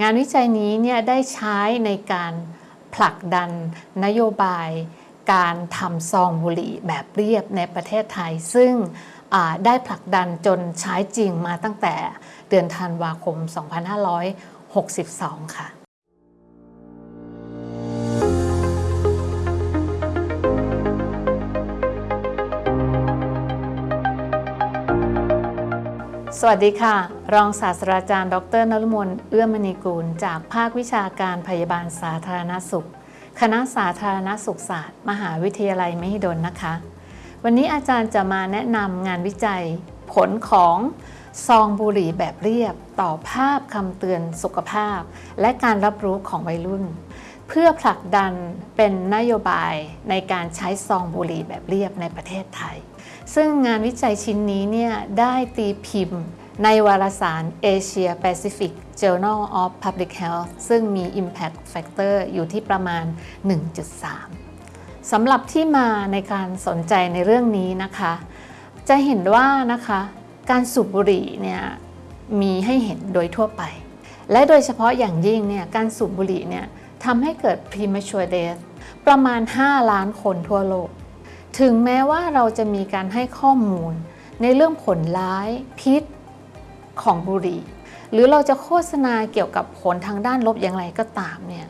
งานวิจัยนี้เนี่ยได้ใช้ในการผลักดันนโยบายการทำซองบุหรี่แบบเรียบในประเทศไทย ซึ่งได้ผลักดันจนใช้จริงมาตั้งแต่เดือนธันวาคม 2562 ค่ะสวัสดีค่ะ รองศาสตราจารย์ ดรนรุมนเอื้อมณีกูล จากภาควิชาการพยาบาลสาธารณสุข คณะสาธารณสุขศาสตร์ มหาวิทยาลัยมหิดลนะคะ วันนี้อาจารย์จะมาแนะนำงานวิจัย ผลของซองบุหรี่แบบเรียบ ต่อภาพคำเตือนสุขภาพ และการรับรู้ของวัยรุ่น เพื่อผลักดันเป็นนโยบายในการใช้ซองบุหรี่แบบเรียบในประเทศไทย ซึ่งงานวิจัยชิ้นนี้เนี่ยได้ตีพิมพ์ ในวารสาร Asia Pacific Journal of Public Health ซึ่งมี Impact Factor อยู่ที่ประมาณ 1.3 สำหรับที่มาในการสนใจในเรื่องนี้นะคะ จะเห็นว่านะคะการสูบบุหรี่เนี่ยมีให้เห็นโดยทั่วไป และโดยเฉพาะอย่างยิ่งเนี่ยการสูบบุหรี่เนี่ยทำให้เกิด premature death ประมาณ 5 ล้านคนทั่วโลก ถึงแม้ว่าเราจะมีการให้ข้อมูลในเรื่องผลร้าย พิษ ของบุหรี่ หรือเราจะโฆษณาเกี่ยวกับผลทางด้านลบอย่างไรก็ตามเนี่ย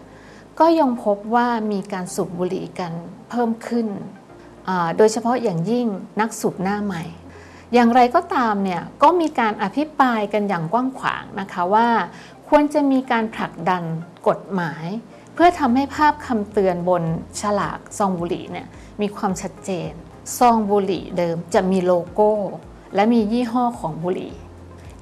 ก็ยังพบว่ามีการสูบบุหรี่กันเพิ่มขึ้น โดยเฉพาะอย่างยิ่งนักสูบหน้าใหม่ อย่างไรก็ตามเนี่ยก็มีการอภิปรายกันอย่างกว้างขวางนะคะว่า ควรจะมีการผลักดันกฎหมาย เพื่อทำให้ภาพคำเตือนบนฉลากซองบุหรี่เนี่ยมีความชัดเจน ซองบุหรี่เดิมจะมีโลโก้ และมียี่ห้อของบุหรี่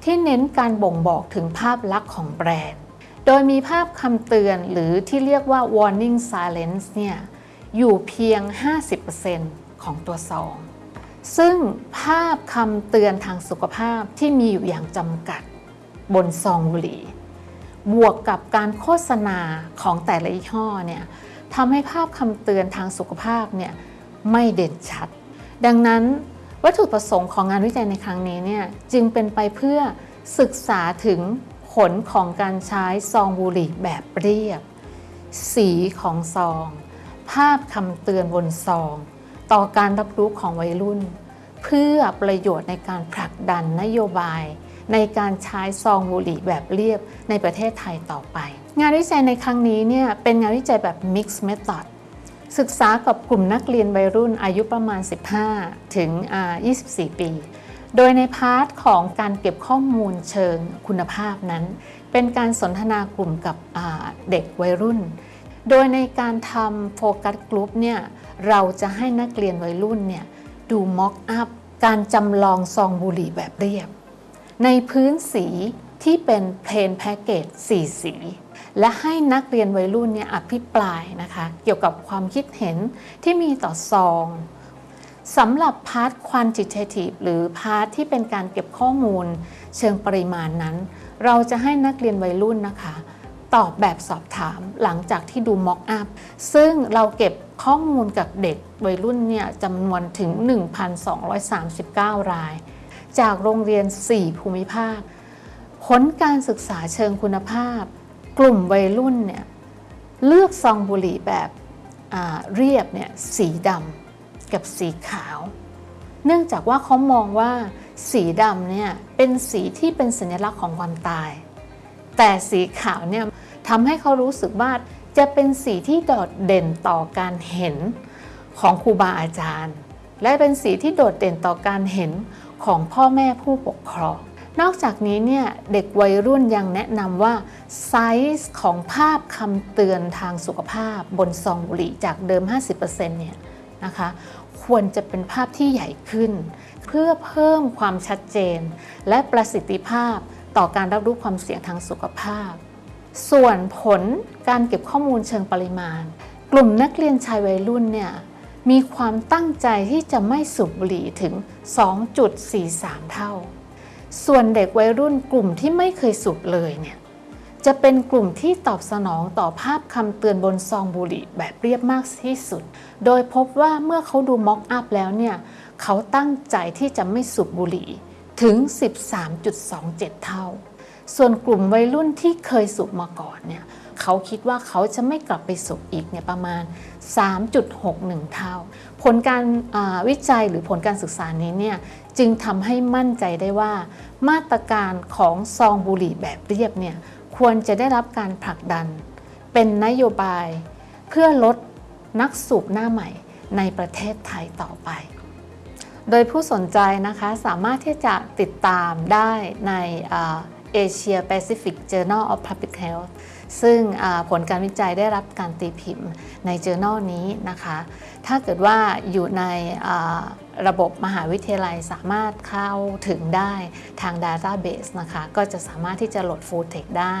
ที่เน้นการบ่งบอกถึงภาพลักษณ์ของแบรนด์ โดยมีภาพคำเตือนหรือที่เรียกว่า warning silence เนี่ยอยู่เพียง 50%ของตัวซองซึ่งภาพคำเตือนทางสุขภาพที่มีอยู่อย่างจำกัด บนซองบุหรี่ บวกกับการโฆษณาของแต่ละยี่ห้อเนี่ยทำให้ภาพคำเตือนทางสุขภาพเนี่ยไม่เด่นชัด ดังนั้น วัตถุประสงค์ของงานวิจัยในครั้งนี้เนี่ยจึงเป็นไปเพื่อศึกษาถึงผลของการใช้ซองบุหรี่แบบเรียบ สีของซอง ภาพคำเตือนบนซอง ต่อการรับรู้ของวัยรุ่น เพื่อประโยชน์ในการผลักดันนโยบาย ในการใช้ซองบุหรี่แบบเรียบในประเทศไทยต่อไป งานวิจัยในครั้งนี้เนี่ยเป็นงานวิจัยแบบ Mixed Method ศึกษากับกลุ่มนักเรียนวัยรุ่นอายุประมาณ 15 ถึงอ่า24 ปี โดยใน part ของการเก็บข้อมูลเชิงคุณภาพนั้น เป็นการสนทนากลุ่มกับเด็กวัยรุ่น โดยในการทำ focus group เนี่ยเราจะให้นักเรียนวัยรุ่นเนี่ยดู mock-up การจำลองซองบุหรี่แบบเรียบ ในพื้นสีที่เป็น plain package สีสี และให้นักเรียนวัยรุ่นเนี่ยอภิปรายนะคะเกี่ยวกับความคิดเห็นที่มีต่อซองสำหรับ part quantitative หรือพาร์ทที่เป็นการเก็บข้อมูลเชิงปริมาณนั้น เราจะให้นักเรียนวัยรุ่นนะคะ ตอบแบบสอบถามหลังจากที่ดูม็อกอัพซึ่งเราเก็บข้อมูลกับเด็กวัยรุ่นเนี่ยจำนวนถึง 1,239 ราย จากโรงเรียน 4 ภูมิภาค ผลการศึกษาเชิงคุณภาพ กลุ่มวัยรุ่นเนี่ยเลือกซองบุหรี่แบบเรียบเนี่ยสีดำกับสีขาว เนื่องจากว่าเขามองว่าสีดำเนี่ยเป็นสีที่เป็นสัญลักษณ์ของความตาย แต่สีขาวเนี่ยทำให้เขารู้สึกว่าจะเป็นสีที่โดดเด่นต่อการเห็นของครูบาอาจารย์ และเป็นสีที่โดดเด่นต่อการเห็นของพ่อแม่ผู้ปกครอง นอกจากนี้เนี่ยเด็กวัยรุ่นยังแนะนำว่าไซส์ของภาพคำเตือนทางสุขภาพบนซองบุหรี่จากเดิม 50%เนี่ยนะคะควรจะเป็นภาพที่ใหญ่ขึ้น เพื่อเพิ่มความชัดเจน และประสิทธิภาพต่อการรับรู้ความเสี่ยงทางสุขภาพ ส่วนผลการเก็บข้อมูลเชิงปริมาณ กลุ่มนักเรียนชายวัยรุ่นเนี่ยมีความตั้งใจที่จะไม่สูบบุหรี่ถึง 2.43 เท่า ส่วนเด็กวัยรุ่นกลุ่มที่ไม่เคยสูบเลยเนี่ยจะเป็นกลุ่มที่ตอบสนองต่อภาพคำเตือนบนซองบุหรี่แบบเรียบมากที่สุด โดยพบว่าเมื่อเขาดูม็อกอัพแล้วเนี่ยเขาตั้งใจที่จะไม่สูบบุหรี่ถึง 13.27 เท่า ส่วนกลุ่มวัยรุ่นที่เคยสูบมาก่อนเนี่ย เขาคิดว่าเขาจะไม่กลับไปสูบอีกเนี่ยประมาณ 3.61 เท่า ผลการวิจัยหรือผลการศึกษานี้เนี่ยจึงทำให้มั่นใจได้ว่า มาตรการของซองบุหรี่แบบเรียบเนี่ยควรจะได้รับการผลักดัน เป็นนโยบาย เพื่อลดนักสูบหน้าใหม่ในประเทศไทยต่อไป โดยผู้สนใจนะคะสามารถที่จะติดตามได้ในเอเชียแปซิฟิก Journal of Public Health ซึ่งผลการวิจัยได้รับการตีพิมพ์ใน Journal นี้นะคะ ถ้าเกิดว่าอยู่ในระบบมหาวิทยาลัยสามารถเข้าถึงได้ทาง Database นะคะ ก็จะสามารถที่จะโหลด Full Text ได้